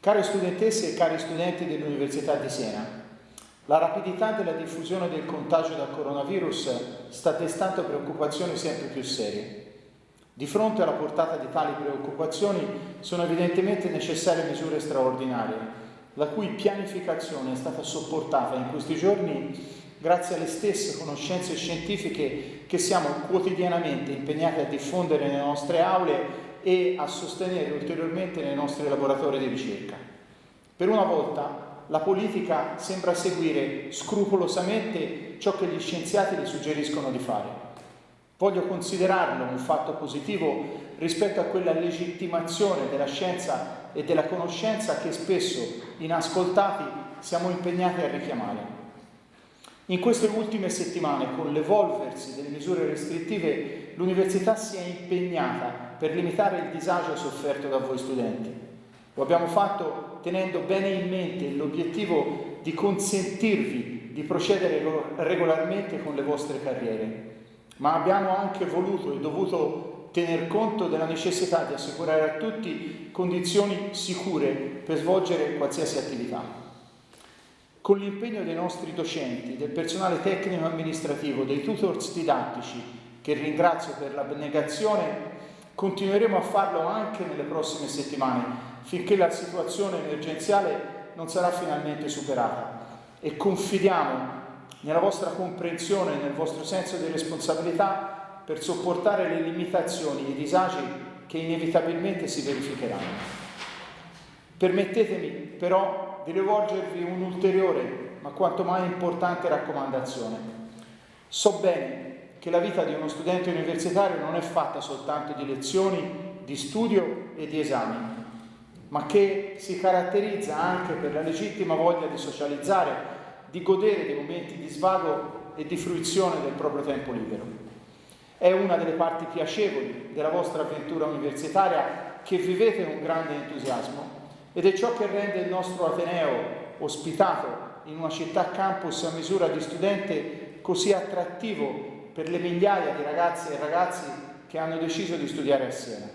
Care studentesse e cari studenti dell'Università di Siena, la rapidità della diffusione del contagio dal coronavirus sta destando preoccupazioni sempre più serie. Di fronte alla portata di tali preoccupazioni sono evidentemente necessarie misure straordinarie, la cui pianificazione è stata sopportata in questi giorni grazie alle stesse conoscenze scientifiche che siamo quotidianamente impegnati a diffondere nelle nostre aule e a sostenere ulteriormente nei nostri laboratori di ricerca. Per una volta la politica sembra seguire scrupolosamente ciò che gli scienziati le suggeriscono di fare. Voglio considerarlo un fatto positivo rispetto a quella legittimazione della scienza e della conoscenza che spesso, inascoltati, siamo impegnati a richiamare. In queste ultime settimane, con l'evolversi delle misure restrittive, l'università si è impegnata per limitare il disagio sofferto da voi studenti. Lo abbiamo fatto tenendo bene in mente l'obiettivo di consentirvi di procedere regolarmente con le vostre carriere, ma abbiamo anche voluto e dovuto tener conto della necessità di assicurare a tutti condizioni sicure per svolgere qualsiasi attività. Con l'impegno dei nostri docenti, del personale tecnico amministrativo, dei tutors didattici, che ringrazio per l'abnegazione Continueremo a farlo anche nelle prossime settimane, finché la situazione emergenziale non sarà finalmente superata e confidiamo nella vostra comprensione e nel vostro senso di responsabilità per sopportare le limitazioni e i disagi che inevitabilmente si verificheranno. Permettetemi però di rivolgervi un'ulteriore ma quanto mai importante raccomandazione. So bene che la vita di uno studente universitario non è fatta soltanto di lezioni, di studio e di esami, ma che si caratterizza anche per la legittima voglia di socializzare, di godere dei momenti di svago e di fruizione del proprio tempo libero. È una delle parti piacevoli della vostra avventura universitaria che vivete con grande entusiasmo ed è ciò che rende il nostro Ateneo ospitato in una città campus a misura di studente così attrattivo per le migliaia di ragazze e ragazzi che hanno deciso di studiare a Siena.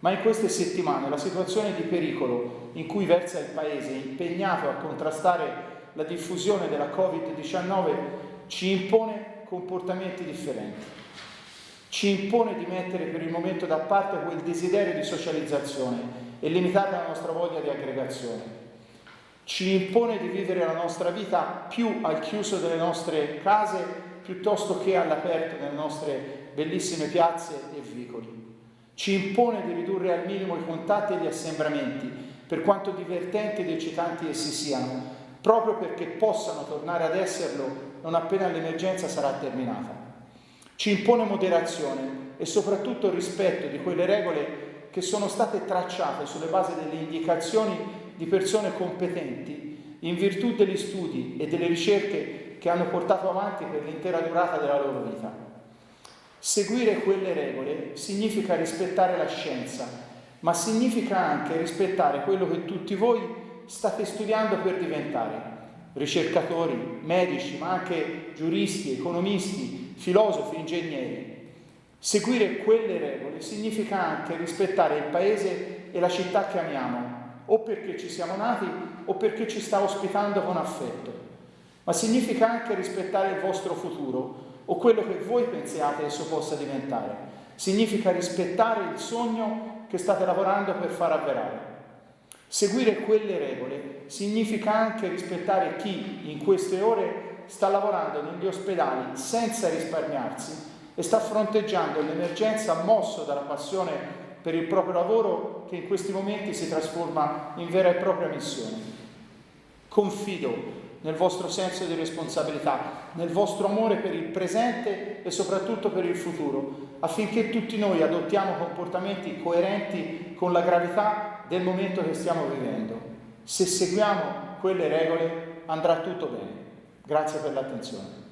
Ma in queste settimane la situazione di pericolo in cui versa il Paese, impegnato a contrastare la diffusione della Covid-19, ci impone comportamenti differenti. Ci impone di mettere per il momento da parte quel desiderio di socializzazione e limitare la nostra voglia di aggregazione. Ci impone di vivere la nostra vita più al chiuso delle nostre case piuttosto che all'aperto nelle nostre bellissime piazze e vicoli. Ci impone di ridurre al minimo i contatti e gli assembramenti, per quanto divertenti ed eccitanti essi siano, proprio perché possano tornare ad esserlo non appena l'emergenza sarà terminata. Ci impone moderazione e soprattutto rispetto di quelle regole che sono state tracciate sulle basi delle indicazioni di persone competenti in virtù degli studi e delle ricerche che hanno portato avanti per l'intera durata della loro vita. Seguire quelle regole significa rispettare la scienza, ma significa anche rispettare quello che tutti voi state studiando per diventare, ricercatori, medici, ma anche giuristi, economisti, filosofi, ingegneri. Seguire quelle regole significa anche rispettare il paese e la città che amiamo, o perché ci siamo nati o perché ci sta ospitando con affetto ma significa anche rispettare il vostro futuro o quello che voi pensiate esso possa diventare. Significa rispettare il sogno che state lavorando per far avverare. Seguire quelle regole significa anche rispettare chi in queste ore sta lavorando negli ospedali senza risparmiarsi e sta fronteggiando l'emergenza mosso dalla passione per il proprio lavoro che in questi momenti si trasforma in vera e propria missione. Confido nel vostro senso di responsabilità, nel vostro amore per il presente e soprattutto per il futuro, affinché tutti noi adottiamo comportamenti coerenti con la gravità del momento che stiamo vivendo. Se seguiamo quelle regole andrà tutto bene. Grazie per l'attenzione.